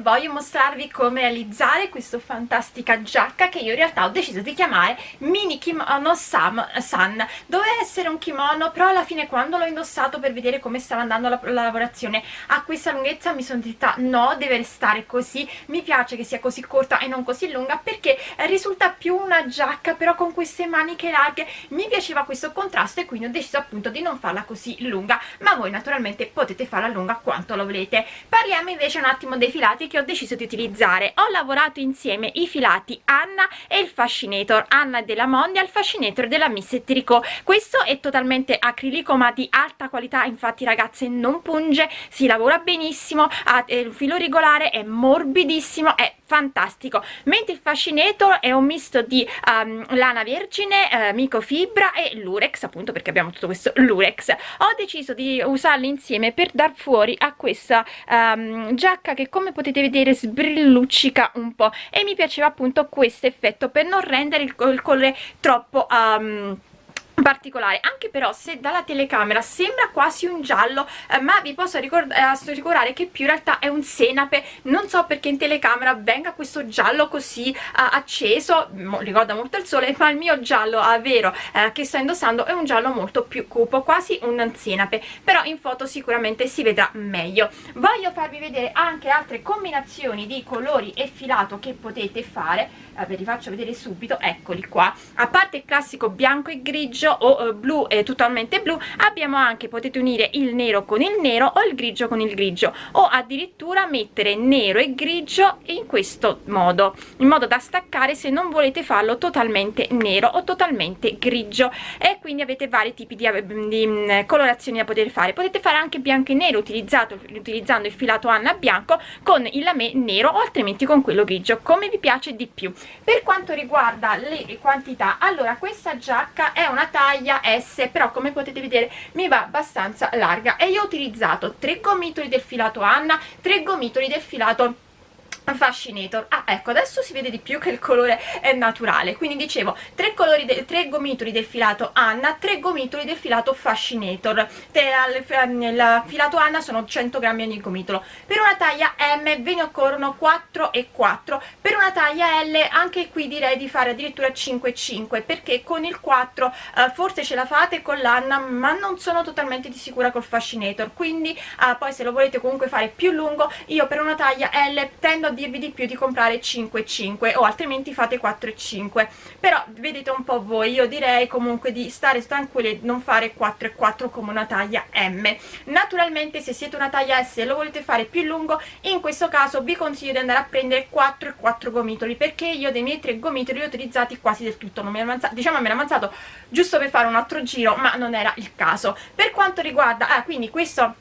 voglio mostrarvi come realizzare questa fantastica giacca che io in realtà ho deciso di chiamare mini kimono Sam, Sun. Doveva essere un kimono però alla fine quando l'ho indossato per vedere come stava andando la, la lavorazione a questa lunghezza mi sono detta no deve restare così. Mi piace che sia così corta e non così lunga perché risulta più una giacca però con queste maniche larghe mi piaceva questo contrasto e quindi ho deciso appunto di non farla così lunga. Ma voi naturalmente potete farla lunga quanto lo volete. Parliamo invece un attimo dei filati che ho deciso di utilizzare. Ho lavorato insieme i filati Anna e il fascinator Anna della Mondia il fascinator della Miss Tricot. Questo è totalmente acrilico ma di alta qualità. Infatti ragazze non punge si lavora benissimo ha il filo regolare è morbidissimo è fantastico. Mentre il fascinator è un misto di um, lana vergine uh, microfibra e lurex appunto perché abbiamo tutto questo lurex. Ho deciso di usarli insieme per dar fuori a questa um, giacca che come potete vedere sbrilluccica un po' e mi piaceva appunto questo effetto per non rendere il, il colore troppo um, particolare anche però se dalla telecamera sembra quasi un giallo eh, ma vi posso eh, assicurare che più in realtà è un senape. Non so perché in telecamera venga questo giallo così eh, acceso mo, ricorda molto il sole ma il mio giallo a vero eh, che sto indossando è un giallo molto più cupo quasi un senape però in foto sicuramente si vedrà meglio. Voglio farvi vedere anche altre combinazioni di colori e filato che potete fare. Eh, ve li faccio vedere subito eccoli qua. A parte il classico bianco e grigio o eh, blu e totalmente blu. Abbiamo anche potete unire il nero con il nero o il grigio con il grigio o addirittura mettere nero e grigio in questo modo in modo da staccare se non volete farlo totalmente nero o totalmente grigio. E quindi avete vari tipi di, di mm, colorazioni da poter fare. Potete fare anche bianco e nero utilizzato, utilizzando il filato Anna bianco con il lame nero o altrimenti con quello grigio come vi piace di più. Per quanto riguarda le quantità allora questa giacca è una taglia S però come potete vedere mi va abbastanza larga e io ho utilizzato tre gomitoli del filato Anna tre gomitoli del filato fascinator ah ecco adesso si vede di più che il colore è naturale. Quindi dicevo tre colori tre gomitoli del filato Anna tre gomitoli del filato fascinator. Nel filato Anna sono 100 grammi ogni gomitolo. Per una taglia M ve ne occorrono 4 e 4 per una taglia L anche qui direi di fare addirittura 5 e 5 perché con il 4 eh, forse ce la fate con l'Anna ma non sono totalmente di sicura col fascinator. Quindi eh, poi se lo volete comunque fare più lungo io per una taglia L tendo a dirvi di più di comprare 5 e 5 o altrimenti fate 4 e 5 però vedete un po' voi io direi comunque di stare tranquilli e non fare 4 e 4 come una taglia M. Naturalmente se siete una taglia S e lo volete fare più lungo in questo caso vi consiglio di andare a prendere 4 e 4 gomitoli perché io dei miei 3 gomitoli li ho utilizzati quasi del tutto. Non mi ero avanzato diciamo mi ero avanzato giusto per fare un altro giro ma non era il caso. Per quanto riguarda ah quindi questo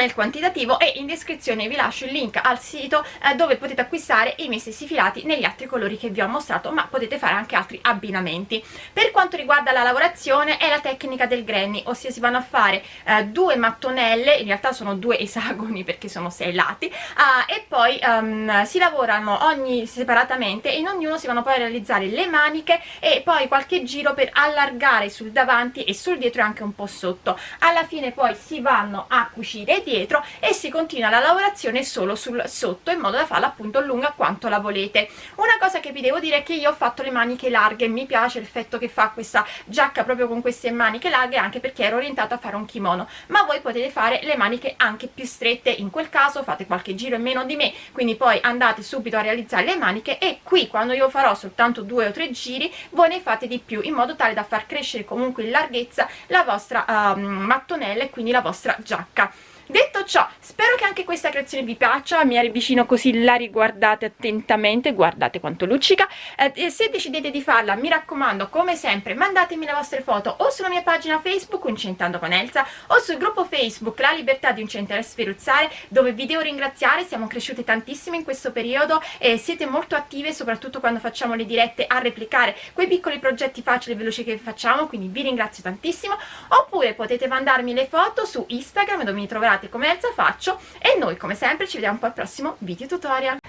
il quantitativo e in descrizione vi lascio il link al sito eh, dove potete acquistare i miei stessi filati negli altri colori che vi ho mostrato ma potete fare anche altri abbinamenti. Per quanto riguarda la lavorazione è la tecnica del granny ossia si vanno a fare eh, due mattonelle in realtà sono due esagoni perché sono sei lati eh, e poi um, si lavorano ogni separatamente e in ognuno si vanno poi a realizzare le maniche e poi qualche giro per allargare sul davanti e sul dietro e anche un po' sotto. Alla fine poi si vanno a cucire dietro e si continua la lavorazione solo sul sotto in modo da farla appunto lunga quanto la volete. Una cosa che vi devo dire è che io ho fatto le maniche larghe mi piace l'effetto che fa questa giacca proprio con queste maniche larghe anche perché ero orientata a fare un kimono. Ma voi potete fare le maniche anche più strette in quel caso fate qualche giro in meno di me quindi poi andate subito a realizzare le maniche e qui quando io farò soltanto due o tre giri voi ne fate di più in modo tale da far crescere comunque in larghezza la vostra um, mattonella e quindi la vostra giacca detto ciò spero che anche questa creazione vi piaccia mi avvicino così la riguardate attentamente guardate quanto luccica. Eh, se decidete di farla mi raccomando come sempre mandatemi le vostre foto o sulla mia pagina facebook Uncentando con Elsa o sul gruppo facebook La Libertà di Uncentare e Sferuzzare dove vi devo ringraziare siamo cresciute tantissimo in questo periodo e siete molto attive soprattutto quando facciamo le dirette a replicare quei piccoli progetti facili e veloci che facciamo quindi vi ringrazio tantissimo. Oppure potete mandarmi le foto su Instagram dove mi troverete come Elsa Faccio. E noi come sempre ci vediamo poi al prossimo video tutorial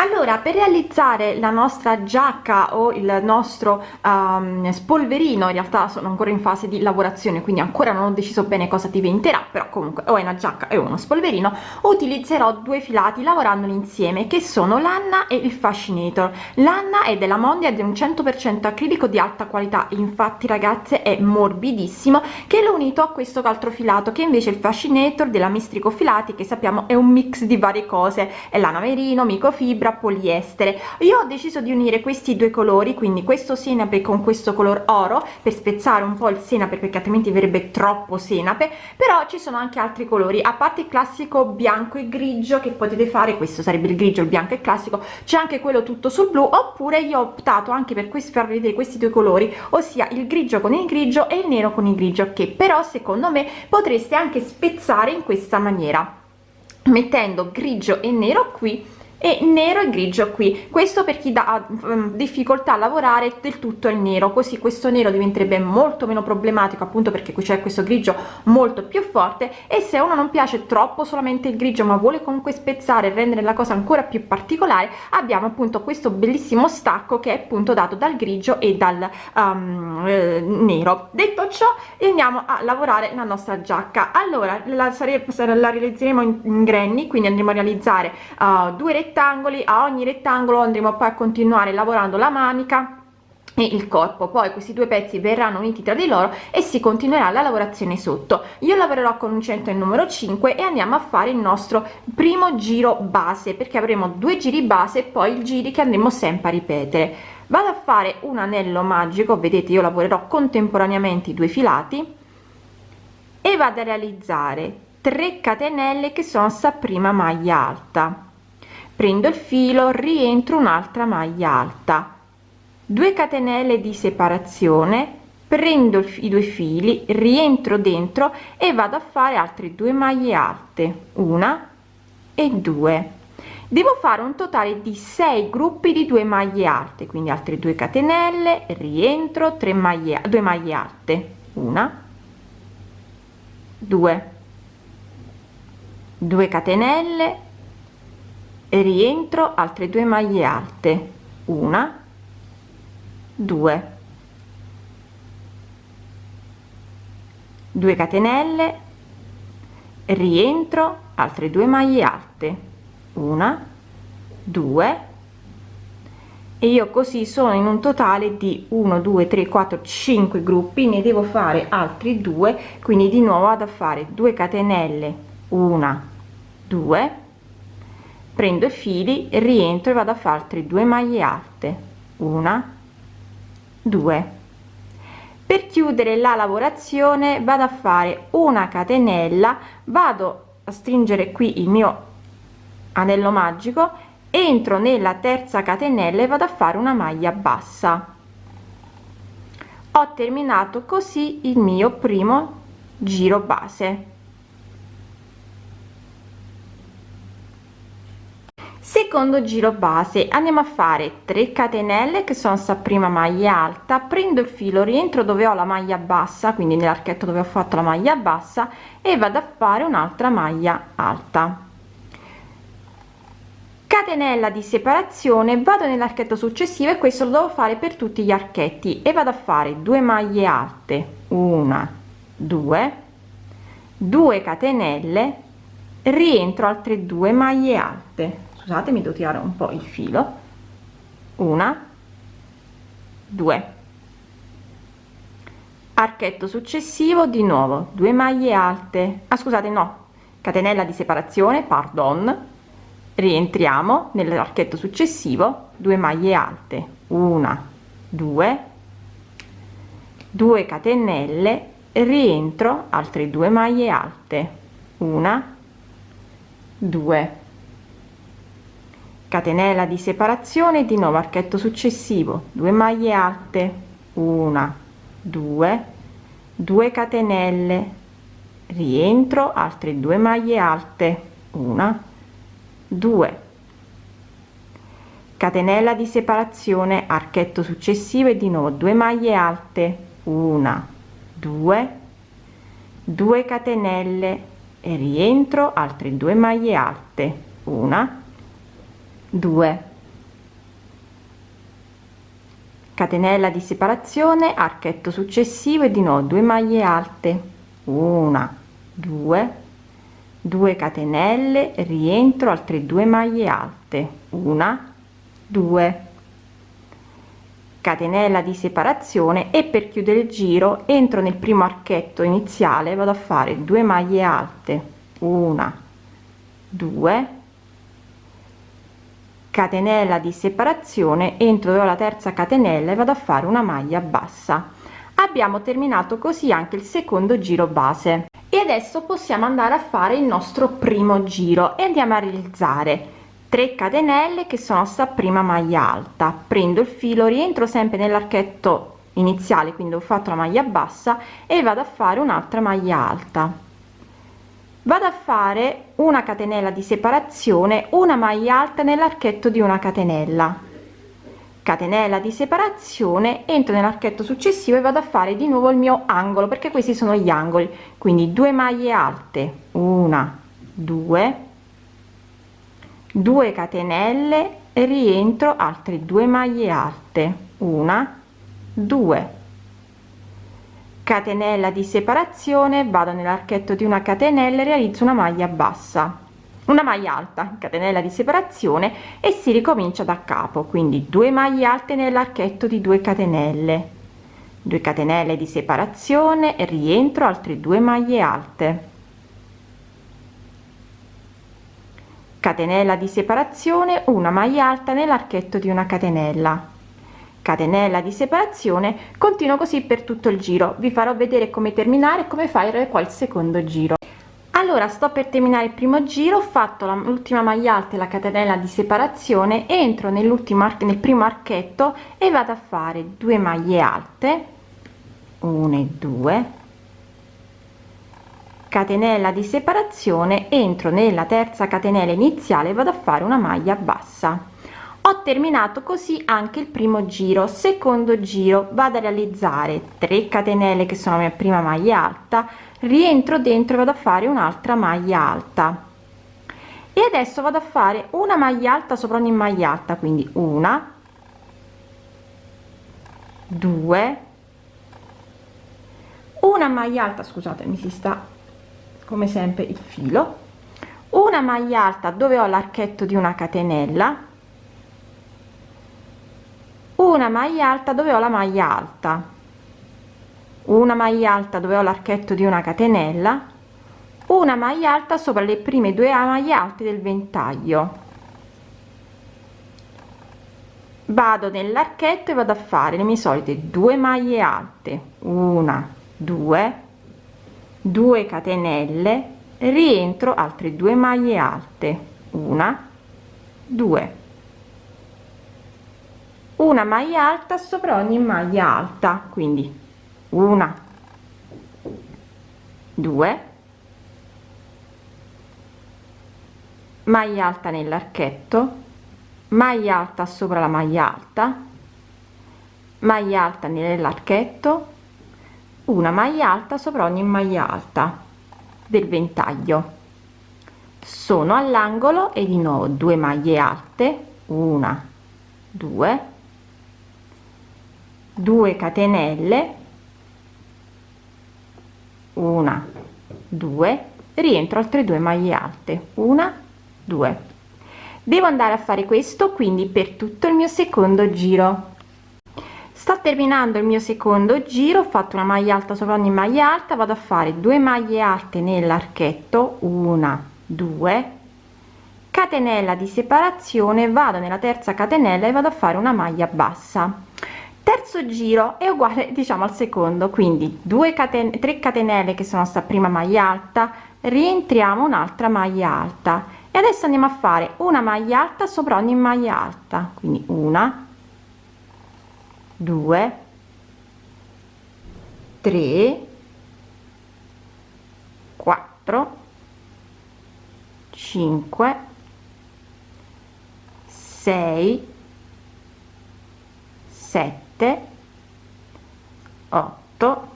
allora per realizzare la nostra giacca o il nostro um, spolverino in realtà sono ancora in fase di lavorazione quindi ancora non ho deciso bene cosa diventerà però comunque o è una giacca e uno spolverino utilizzerò due filati lavorandoli insieme che sono l'anna e il fascinator. L'anna è della mondia è un 100% acrilico di alta qualità. Infatti ragazze è morbidissimo che l'ho unito a questo altro filato che invece è il fascinator della mistrico filati che sappiamo è un mix di varie cose. È lana merino microfibra fibra poliestere. Io ho deciso di unire questi due colori quindi questo senape con questo color oro per spezzare un po il senape perché altrimenti verrebbe troppo senape però ci sono anche altri colori. A parte il classico bianco e grigio che potete fare questo sarebbe il grigio il bianco e classico c'è anche quello tutto sul blu oppure io ho optato anche per questo far vedere questi due colori ossia il grigio con il grigio e il nero con il grigio che però secondo me potreste anche spezzare in questa maniera mettendo grigio e nero qui e nero e grigio qui. Questo per chi ha um, difficoltà a lavorare del tutto il nero così questo nero diventerebbe molto meno problematico appunto perché qui c'è questo grigio molto più forte e se uno non piace troppo solamente il grigio ma vuole comunque spezzare e rendere la cosa ancora più particolare abbiamo appunto questo bellissimo stacco che è appunto dato dal grigio e dal um, eh, nero. Detto ciò andiamo a lavorare la nostra giacca. Allora la, la realizzeremo in, in granny quindi andremo a realizzare uh, due rettangoli rettangoli a ogni rettangolo andremo poi a continuare lavorando la manica e il corpo. Poi questi due pezzi verranno uniti tra di loro e si continuerà la lavorazione sotto. Io lavorerò con un centro il numero 5 e andiamo a fare il nostro primo giro base perché avremo due giri base e poi il giri che andremo sempre a ripetere. Vado a fare un anello magico vedete io lavorerò contemporaneamente i due filati e vado a realizzare 3 catenelle che sono sta prima maglia alta prendo il filo rientro un'altra maglia alta. 2 catenelle di separazione prendo i due fili rientro dentro e vado a fare altre due maglie alte una e due. Devo fare un totale di 6 gruppi di 2 maglie alte quindi altre 2 catenelle rientro 3 maglie 2 maglie alte una 2 2 catenelle rientro altre due maglie alte. Una. Due. 2 catenelle. Rientro altre due maglie alte. Una. Due. E io così sono in un totale di 1 2 3 4 5 gruppi ne devo fare altri due quindi di nuovo vado a fare 2 catenelle una 2 prendo i fili rientro e vado a fare altre due maglie alte. Una due. Per chiudere la lavorazione vado a fare una catenella vado a stringere qui il mio anello magico entro nella terza catenella e vado a fare una maglia bassa. Ho terminato così il mio primo giro base secondo giro base andiamo a fare 3 catenelle che sono sta prima maglia alta prendo il filo rientro dove ho la maglia bassa quindi nell'archetto dove ho fatto la maglia bassa e vado a fare un'altra maglia alta. Catenella di separazione vado nell'archetto successivo e questo lo devo fare per tutti gli archetti e vado a fare 2 maglie alte una 2 2 catenelle rientro altre due maglie alte scusatemi devo tirare un po il filo. Una. Due. Archetto successivo di nuovo. Due maglie alte. Ah scusate no. Catenella di separazione pardon. Rientriamo nell'archetto successivo. 2 maglie alte. Una. Due. 2 catenelle. Rientro. Altre due maglie alte. Una. Due catenella di separazione di nuovo archetto successivo. 2 maglie alte. Una. 2 2 catenelle. Rientro. Altre due maglie alte. Una. 2 catenella di separazione. Archetto successivo e di nuovo 2 maglie alte. Una. 2 2 catenelle. E rientro. Altre due maglie alte. Una 2 catenella di separazione archetto successivo e di nuovo 2 maglie alte. Una 2 2 catenelle rientro altre 2 maglie alte. Una 2 catenella di separazione e per chiudere il giro entro nel primo archetto iniziale vado a fare 2 maglie alte. Una 2 catenella di separazione entro la terza catenella e vado a fare una maglia bassa. Abbiamo terminato così anche il secondo giro base. E adesso possiamo andare a fare il nostro primo giro e andiamo a realizzare 3 catenelle che sono sta prima maglia alta. Prendo il filo rientro sempre nell'archetto iniziale quindi ho fatto la maglia bassa e vado a fare un'altra maglia alta vado a fare una catenella di separazione una maglia alta nell'archetto di una catenella. Catenella di separazione entro nell'archetto successivo e vado a fare di nuovo il mio angolo perché questi sono gli angoli. Quindi due maglie alte una due 2 catenelle rientro altre due maglie alte una 2 catenella di separazione vado nell'archetto di una catenella e realizzo una maglia bassa. Una maglia alta catenella di separazione e si ricomincia da capo quindi 2 maglie alte nell'archetto di 2 catenelle. 2 catenelle di separazione e rientro altre due maglie alte. Catenella di separazione una maglia alta nell'archetto di una catenella catenella di separazione continuo così per tutto il giro. Vi farò vedere come terminare come fare qua il secondo giro. Allora sto per terminare il primo giro ho fatto l'ultima maglia alta e la catenella di separazione entro nell'ultimo nel primo archetto e vado a fare due maglie alte 1 e 2 catenella di separazione entro nella terza catenella iniziale vado a fare una maglia bassa ho terminato così anche il primo giro. Secondo giro vado a realizzare 3 catenelle che sono la mia prima maglia alta rientro dentro e vado a fare un'altra maglia alta. E adesso vado a fare una maglia alta sopra ogni maglia alta quindi una due una maglia alta scusate mi si sta come sempre il filo una maglia alta dove ho l'archetto di una catenella una maglia alta dove ho la maglia alta. Una maglia alta dove ho l'archetto di una catenella. Una maglia alta sopra le prime due maglie alte del ventaglio. Vado nell'archetto e vado a fare le mie solite due maglie alte. Una due 2 catenelle. Rientro altre due maglie alte. Una due una maglia alta sopra ogni maglia alta quindi una due maglia alta nell'archetto maglia alta sopra la maglia alta maglia alta nell'archetto una maglia alta sopra ogni maglia alta del ventaglio. Sono all'angolo e di nuovo due maglie alte una due 2 catenelle una due rientro altre due maglie alte una due. Devo andare a fare questo quindi per tutto il mio secondo giro. Sto terminando il mio secondo giro ho fatto una maglia alta sopra ogni maglia alta vado a fare due maglie alte nell'archetto una due. Catenella di separazione vado nella terza catenella e vado a fare una maglia bassa terzo giro è uguale diciamo al secondo. Quindi 2 catene 3 catenelle che sono sta prima maglia alta rientriamo un'altra maglia alta. E adesso andiamo a fare una maglia alta sopra ogni maglia alta. Quindi una 2 3 4 5 6 7 8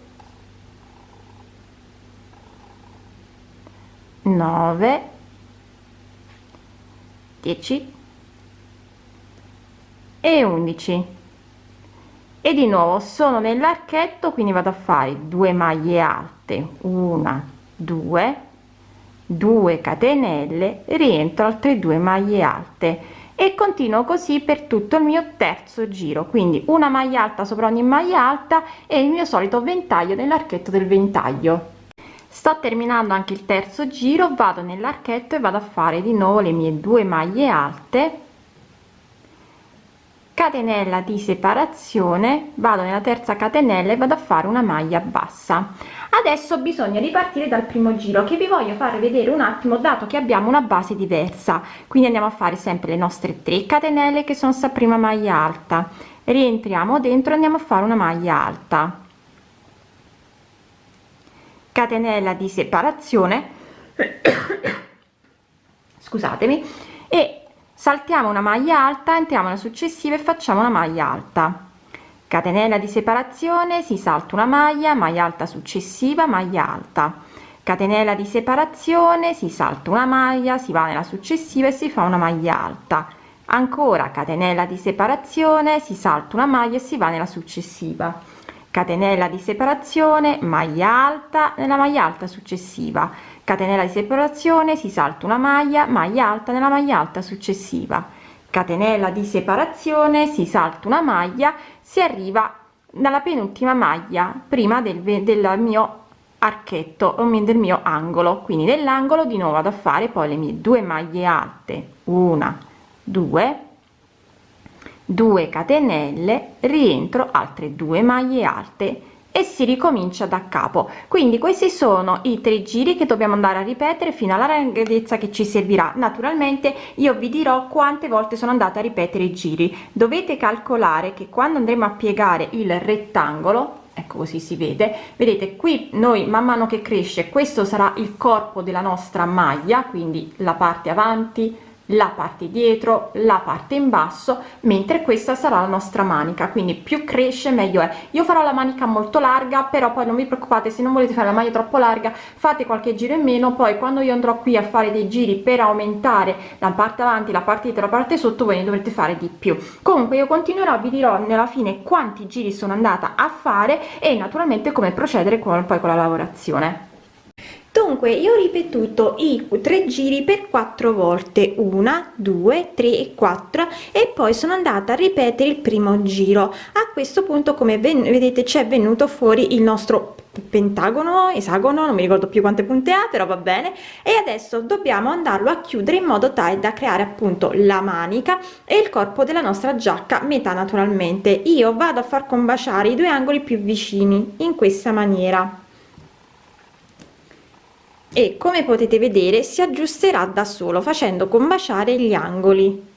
9 10 e 11 e di nuovo sono nell'archetto quindi vado a fare 2 maglie alte. Una 2 2 catenelle rientro altre due maglie alte e continuo così per tutto il mio terzo giro. Quindi una maglia alta sopra ogni maglia alta e il mio solito ventaglio nell'archetto del ventaglio. Sto terminando anche il terzo giro vado nell'archetto e vado a fare di nuovo le mie due maglie alte catenella di separazione vado nella terza catenella e vado a fare una maglia bassa. Adesso bisogna ripartire dal primo giro che vi voglio fare vedere un attimo dato che abbiamo una base diversa. Quindi andiamo a fare sempre le nostre 3 catenelle che sono sta prima maglia alta. Rientriamo dentro andiamo a fare una maglia alta. Catenella di separazione. Scusatemi saltiamo una maglia alta entriamo nella successiva e facciamo una maglia alta. Catenella di separazione si salta una maglia maglia alta successiva maglia alta. Catenella di separazione si salta una maglia si va nella successiva e si fa una maglia alta. Ancora catenella di separazione si salta una maglia e si va nella successiva. Catenella di separazione maglia alta nella maglia alta successiva catenella di separazione si salta una maglia maglia alta nella maglia alta successiva. Catenella di separazione si salta una maglia si arriva dalla penultima maglia prima del, del mio archetto o del mio angolo. Quindi nell'angolo di nuovo vado a fare poi le mie due maglie alte. Una due 2 catenelle rientro altre due maglie alte e si ricomincia da capo. Quindi questi sono i tre giri che dobbiamo andare a ripetere fino alla larghezza che ci servirà. Naturalmente io vi dirò quante volte sono andata a ripetere i giri. Dovete calcolare che quando andremo a piegare il rettangolo ecco così si vede vedete qui noi man mano che cresce questo sarà il corpo della nostra maglia quindi la parte avanti la parte dietro la parte in basso mentre questa sarà la nostra manica. Quindi più cresce meglio è. Io farò la manica molto larga però poi non vi preoccupate se non volete fare la maglia troppo larga fate qualche giro in meno. Poi quando io andrò qui a fare dei giri per aumentare la parte avanti la parte dietro la parte sotto voi ne dovrete fare di più. Comunque io continuerò vi dirò nella fine quanti giri sono andata a fare e naturalmente come procedere con, poi con la lavorazione dunque io ho ripetuto i tre giri per quattro volte una due tre e quattro e poi sono andata a ripetere il primo giro. A questo punto come vedete c'è venuto fuori il nostro pentagono esagono non mi ricordo più quante punte ha però va bene. E adesso dobbiamo andarlo a chiudere in modo tale da creare appunto la manica e il corpo della nostra giacca metà naturalmente. Io vado a far combaciare i due angoli più vicini in questa maniera e come potete vedere si aggiusterà da solo facendo combaciare gli angoli.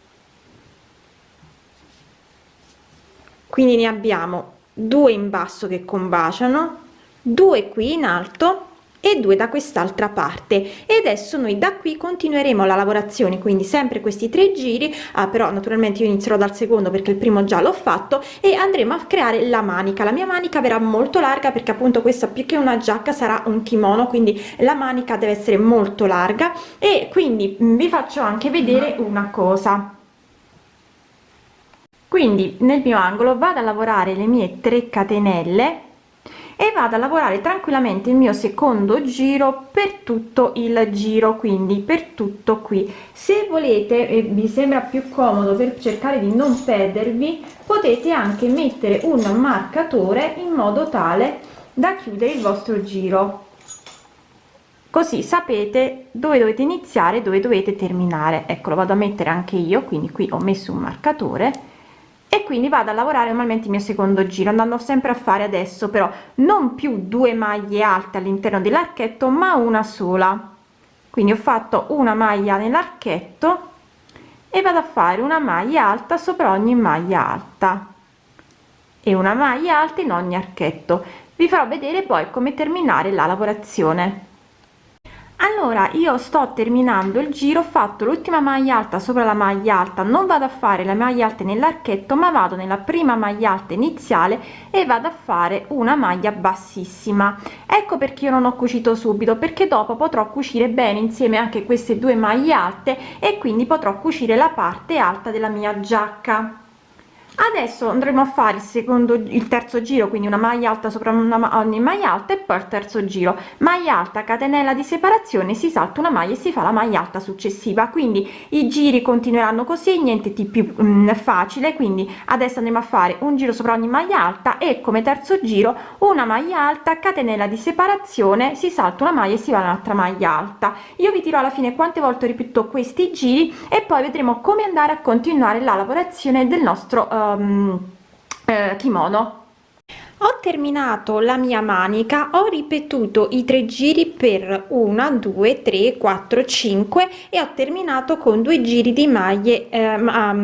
Quindi ne abbiamo due in basso che combaciano due qui in alto e due da quest'altra parte. E adesso noi da qui continueremo la lavorazione quindi sempre questi tre giri. Ah, però naturalmente io inizierò dal secondo perché il primo già l'ho fatto e andremo a creare la manica. La mia manica verrà molto larga perché appunto questa più che una giacca sarà un kimono quindi la manica deve essere molto larga. E quindi vi faccio anche vedere una cosa. Quindi nel mio angolo vado a lavorare le mie 3 catenelle e vado a lavorare tranquillamente il mio secondo giro per tutto il giro quindi per tutto qui. Se volete e vi sembra più comodo per cercare di non perdervi potete anche mettere un marcatore in modo tale da chiudere il vostro giro. Così sapete dove dovete iniziare dove dovete terminare. Ecco lo vado a mettere anche io quindi qui ho messo un marcatore e quindi vado a lavorare normalmente il mio secondo giro andando sempre a fare adesso però non più due maglie alte all'interno dell'archetto ma una sola. Quindi ho fatto una maglia nell'archetto e vado a fare una maglia alta sopra ogni maglia alta. E una maglia alta in ogni archetto. Vi farò vedere poi come terminare la lavorazione allora io sto terminando il giro ho fatto l'ultima maglia alta sopra la maglia alta non vado a fare la maglia alta nell'archetto ma vado nella prima maglia alta iniziale e vado a fare una maglia bassissima. Ecco perché io non ho cucito subito perché dopo potrò cucire bene insieme anche queste due maglie alte e quindi potrò cucire la parte alta della mia giacca adesso andremo a fare il secondo il terzo giro quindi una maglia alta sopra una, ogni maglia alta e poi il terzo giro. Maglia alta catenella di separazione si salta una maglia e si fa la maglia alta successiva. Quindi i giri continueranno così niente di più mh, mm, facile. Quindi adesso andremo a fare un giro sopra ogni maglia alta e come terzo giro una maglia alta catenella di separazione si salta una maglia e si va un'altra maglia alta. Io vi dirò alla fine quante volte ripeto questi giri e poi vedremo come andare a continuare la lavorazione del nostro um, eh, kimono ho terminato la mia manica ho ripetuto i tre giri per una due tre quattro cinque e ho terminato con due giri di maglie eh,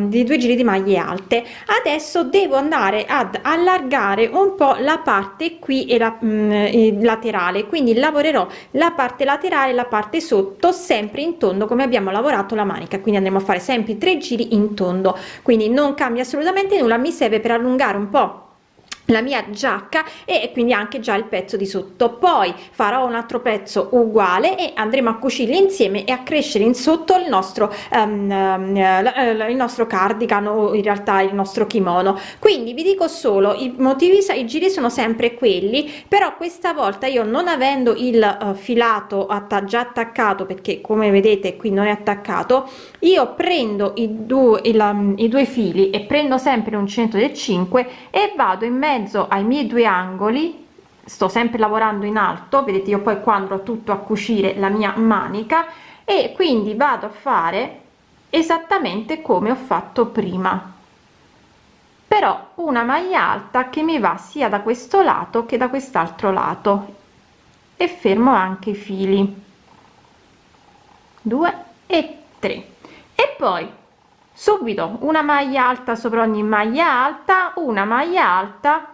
di due giri di maglie alte. Adesso devo andare ad allargare un po la parte qui e la mh, mm, laterale quindi lavorerò la parte laterale la parte sotto sempre in tondo come abbiamo lavorato la manica quindi andremo a fare sempre tre giri in tondo. Quindi non cambia assolutamente nulla mi serve per allungare un po la mia giacca e quindi anche già il pezzo di sotto. Poi farò un altro pezzo uguale e andremo a cucirli insieme e a crescere in sotto il nostro um, il nostro cardigan o in realtà il nostro kimono. Quindi vi dico solo i motivi i giri sono sempre quelli però questa volta io non avendo il uh, filato atta già attaccato perché come vedete qui non è attaccato io prendo i due il, um, i due fili e prendo sempre un centro del 5 e vado in mezzo mezzo ai miei due angoli sto sempre lavorando in alto vedete io poi quando tutto a cucire la mia manica e quindi vado a fare esattamente come ho fatto prima. Però una maglia alta che mi va sia da questo lato che da quest'altro lato. E fermo anche i fili. 2 e 3 e poi subito una maglia alta sopra ogni maglia alta una maglia alta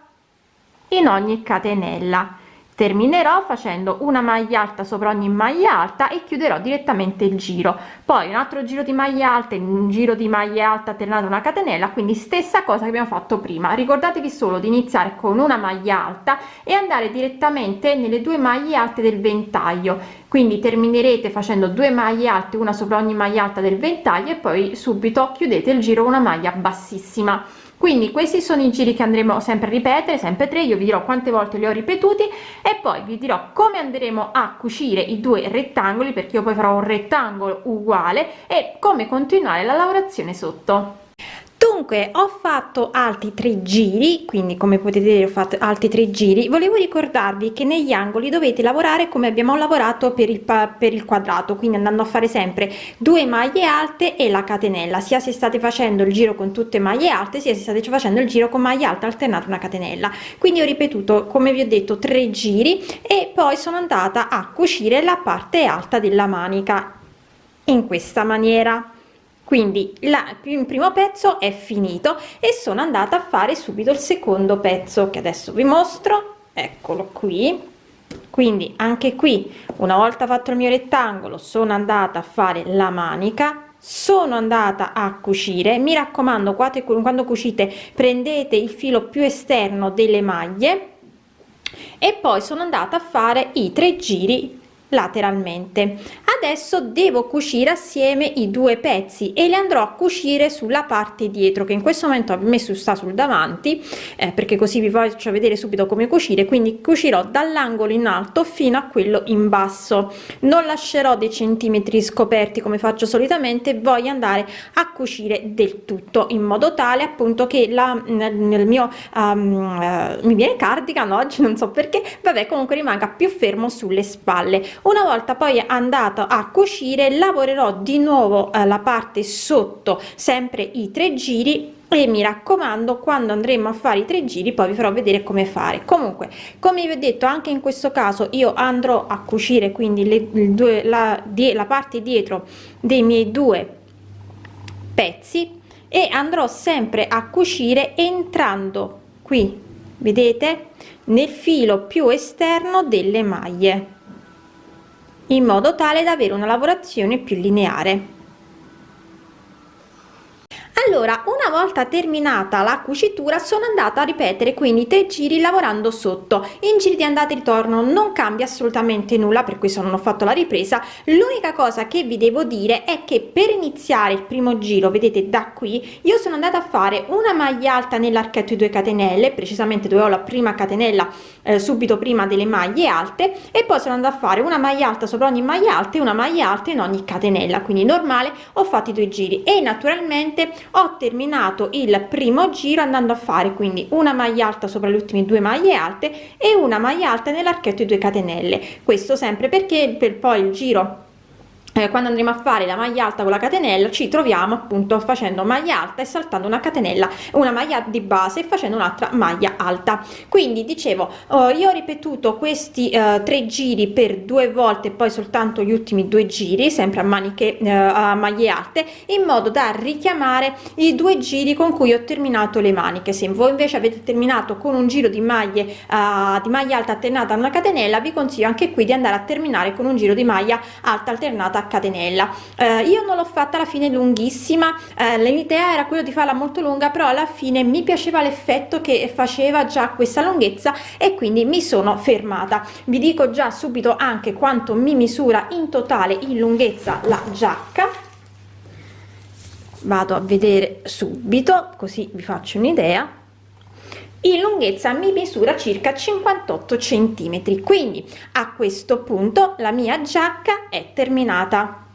in ogni catenella terminerò facendo una maglia alta sopra ogni maglia alta e chiuderò direttamente il giro. Poi un altro giro di maglia alta un giro di maglia alta alternata una catenella quindi stessa cosa che abbiamo fatto prima. Ricordatevi solo di iniziare con una maglia alta e andare direttamente nelle due maglie alte del ventaglio. Quindi terminerete facendo due maglie alte una sopra ogni maglia alta del ventaglio e poi subito chiudete il giro una maglia bassissima quindi questi sono i giri che andremo sempre a ripetere sempre tre io vi dirò quante volte li ho ripetuti e poi vi dirò come andremo a cucire i due rettangoli perché io poi farò un rettangolo uguale e come continuare la lavorazione sotto dunque ho fatto altri tre giri quindi come potete vedere ho fatto altri tre giri. Volevo ricordarvi che negli angoli dovete lavorare come abbiamo lavorato per il per il quadrato quindi andando a fare sempre due maglie alte e la catenella sia se state facendo il giro con tutte maglie alte sia se state facendo il giro con maglia alta alternata una catenella. Quindi ho ripetuto come vi ho detto tre giri e poi sono andata a cucire la parte alta della manica in questa maniera quindi la, il primo pezzo è finito e sono andata a fare subito il secondo pezzo che adesso vi mostro. Eccolo qui. Quindi anche qui una volta fatto il mio rettangolo sono andata a fare la manica sono andata a cucire. Mi raccomando quando cucite prendete il filo più esterno delle maglie e poi sono andata a fare i tre giri lateralmente. Adesso devo cucire assieme i due pezzi e li andrò a cucire sulla parte dietro che in questo momento ho messo sta sul davanti eh, perché così vi faccio vedere subito come cucire quindi cucirò dall'angolo in alto fino a quello in basso. Non lascerò dei centimetri scoperti come faccio solitamente voglio andare a cucire del tutto in modo tale appunto che la nel mio um, uh, mi viene cardigan oggi non so perché. Vabbè comunque rimanga più fermo sulle spalle una volta poi andato a cucire lavorerò di nuovo eh, la parte sotto sempre i tre giri e mi raccomando quando andremo a fare i tre giri poi vi farò vedere come fare. Comunque come vi ho detto anche in questo caso io andrò a cucire quindi le due la, die, la parte dietro dei miei due pezzi e andrò sempre a cucire entrando qui vedete? Nel filo più esterno delle maglie in modo tale da avere una lavorazione più lineare allora una volta terminata la cucitura sono andata a ripetere quindi tre giri lavorando sotto. In giri di andata e ritorno non cambia assolutamente nulla per questo non ho fatto la ripresa. L'unica cosa che vi devo dire è che per iniziare il primo giro vedete da qui io sono andata a fare una maglia alta nell'archetto di 2 catenelle precisamente dove ho la prima catenella eh, subito prima delle maglie alte e poi sono andata a fare una maglia alta sopra ogni maglia alta e una maglia alta in ogni catenella. Quindi normale ho fatto i due giri. E naturalmente ho terminato il primo giro andando a fare quindi una maglia alta sopra le ultime due maglie alte e una maglia alta nell'archetto di 2 catenelle. Questo sempre perché per poi il giro eh, quando andremo a fare la maglia alta con la catenella ci troviamo appunto facendo maglia alta e saltando una catenella una maglia di base e facendo un'altra maglia alta. Quindi dicevo oh, io ho ripetuto questi eh, tre giri per due volte poi soltanto gli ultimi due giri sempre a maniche eh, a maglie alte in modo da richiamare i due giri con cui ho terminato le maniche. Se voi invece avete terminato con un giro di maglie di maglia alta alternata a una catenella vi consiglio anche qui di andare a terminare con un giro di maglia alta alternata catenella. Eh, io non l'ho fatta alla fine lunghissima eh, l'idea era quello di farla molto lunga però alla fine mi piaceva l'effetto che faceva già questa lunghezza e quindi mi sono fermata. Vi dico già subito anche quanto mi misura in totale in lunghezza la giacca. Vado a vedere subito così vi faccio un'idea in lunghezza mi misura circa 58 centimetri quindi a questo punto la mia giacca è terminata